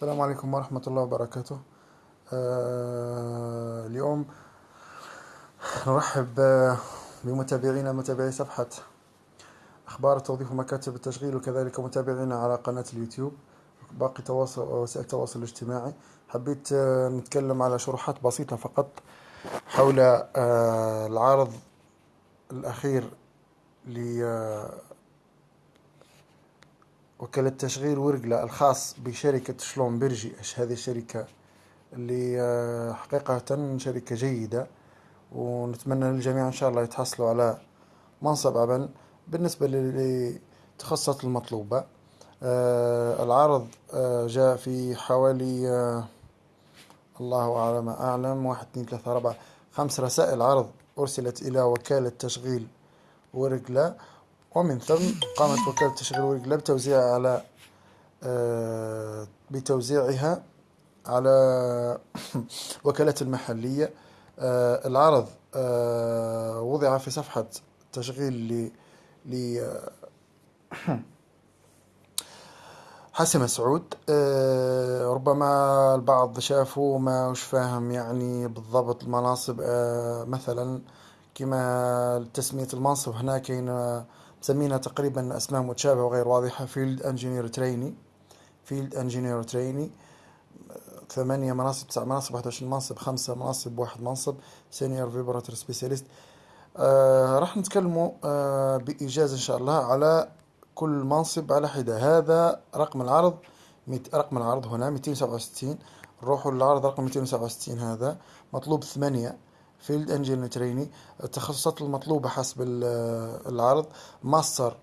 السلام عليكم ورحمة الله وبركاته. آه اليوم نرحب بمتابعينا متابعي صفحة أخبار التوظيف ومكاتب التشغيل وكذلك متابعينا على قناة اليوتيوب باقي تواصل وسائل التواصل الاجتماعي. حبيت آه، نتكلم على شروحات بسيطة فقط حول آه، العرض الأخير وكالة تشغيل ورقلة الخاص بشركة شلومبرجي هذه الشركة؟ اللي آه، حقيقة شركة جيدة ونتمنى للجميع إن شاء الله يتحصلوا على منصب عمل بالنسبة لتخصصات المطلوبة. آه، العرض آه، جاء في حوالي الله أعلم أعلم واحد اثنين ثلاثة أربعة خمس رسائل عرض أرسلت إلى وكالة تشغيل ورقلة ومن ثم قامت وكالة تشغيل ورقلة بتوزيعها على آه، بتوزيعها على وكالات المحلية. آه، العرض آه، وضع في صفحة تشغيل ل حسن مسعود. ربما البعض شافوا ما وش فاهم يعني بالضبط المناصب. مثلا كما تسمية المنصب هنا كاين مسمينها تقريبا أسماء متشابهة وغير واضحة. field engineer trainee field engineer trainee ثمانية مناصب تسع مناصب واحد وعشرين منصب خمسة مناصب واحد منصب. senior vibrator specialist آه راح نتكلموا آه بإيجاز إن شاء الله على كل منصب على حدة. هذا رقم العرض ميت رقم العرض هنا ميتين سبعة وستين. نروحوا للعرض رقم ميتين سبعة وستين هذا. مطلوب ثمانية. field engineer trainee التخصصات المطلوبة حسب العرض. master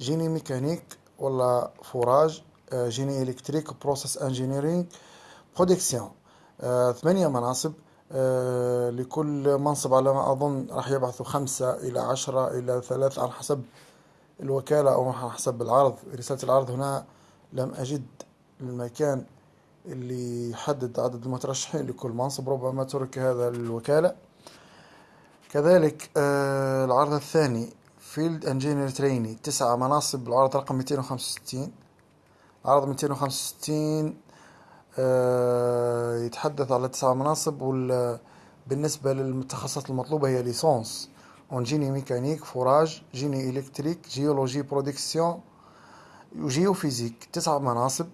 génie mécanique ولا forage آه، génie électrique process engineering production ثمانية مناصب. آه، لكل منصب على ما أظن راح يبعثوا خمسة إلى عشرة إلى ثلاثة على حسب الوكالة أو على حسب العرض. رسالة العرض هنا لم أجد المكان اللي يحدد عدد المترشحين لكل منصب ربما ترك هذا للوكالة. كذلك آه العرض الثاني field engineer trainee تسعة مناصب العرض رقم 265 عرض 265 آه يتحدث على تسعة مناصب وال بالنسبة للتخصصات المطلوبة هي licence. en génie mécanique forage génie électrique géologie production و géophysique تسع مناصب.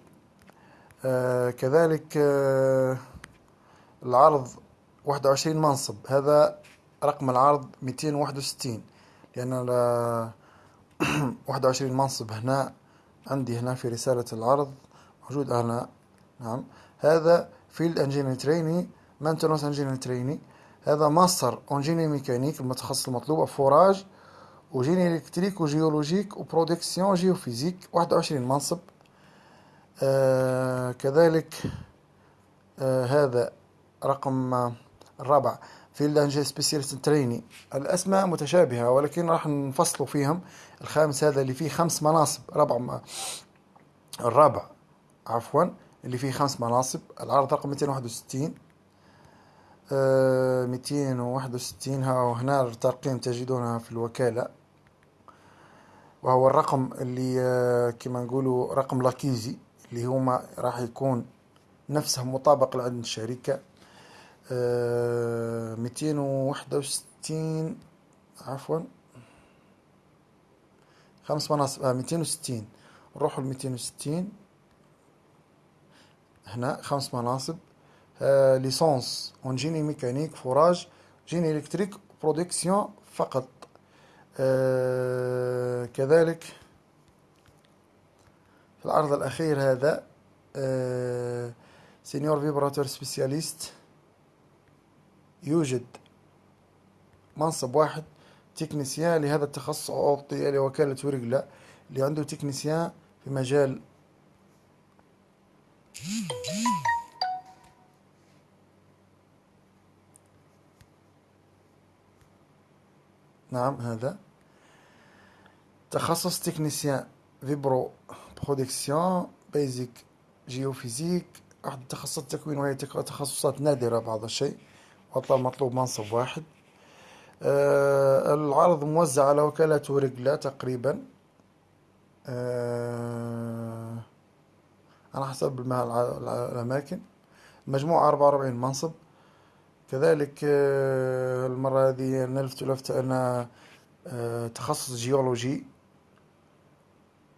آه كذلك آه العرض واحد وعشرين منصب. هذا رقم العرض ميتين واحد وستين. لأن واحد وعشرين منصب هنا عندي هنا في رسالة العرض موجود هنا. نعم. هذا field engineer trainee maintenance engineer trainee. هذا master engineer mécanique المتخصص المطلوب forage و génie électrique و géologique و production géophysique واحد وعشرين منصب. آه كذلك آه هذا رقم الرابع في اللانجي specialist trainee. الأسماء متشابهة ولكن راح نفصلوا فيهم. الخامس هذا اللي فيه خمس مناصب ربع الرابع عفوا اللي فيه خمس مناصب. العرض رقم 261 آه 261 ها هنا الترقيم تجدونها في الوكالة. وهو الرقم اللي آه كما نقولوا رقم لاكيزي اللي هما راح يكون نفسه مطابق لعند الشركة. ميتين وواحدة وستين عفوا. خمس مناصب آه ميتين وستين. نروحوا لميتين وستين. هنا خمس مناصب. آه licence en génie mécanique forage génie électrique production فقط. آه كذلك في العرض الأخير هذا آه senior vibrator specialist. يوجد منصب واحد technicien لهذا التخصص أعطي لوكالة ورقلة اللي عنده technicien في مجال نعم هذا. تخصص technicien vibro production physique géophysique أحد تخصصات التكوين وهي تخصصات نادرة بعض الشيء. وطلب مطلوب منصب واحد. آه العرض موزع على وكالة ورقلة تقريبا. آه على حسب الأماكن. مجموع أربعة منصب. كذلك آه، المرة هذه نلفت لفتة أن آه، تخصص جيولوجي.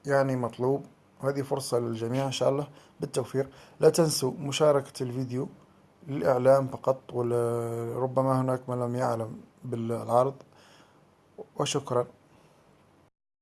يعني مطلوب. وهذه فرصة للجميع إن شاء الله. بالتوفيق. لا تنسوا مشاركة الفيديو. للإعلام فقط ولربما هناك من لم يعلم بالعرض. وشكرا.